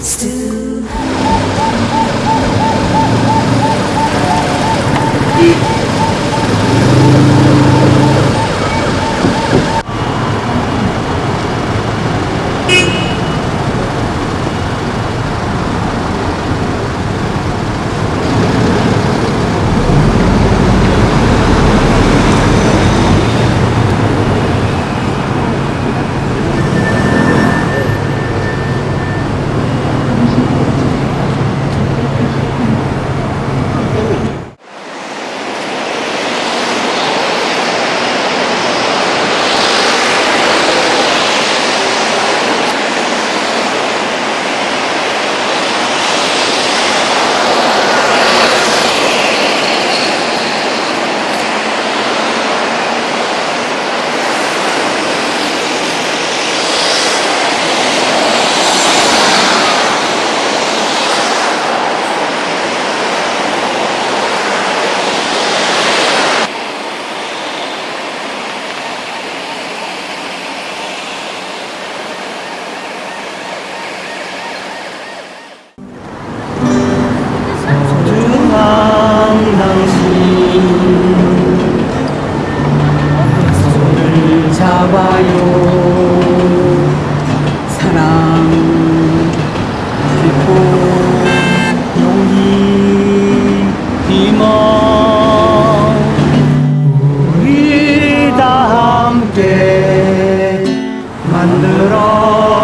still 잡아요. 사랑 기쁨 용기 희망 우리 다 함께 만들어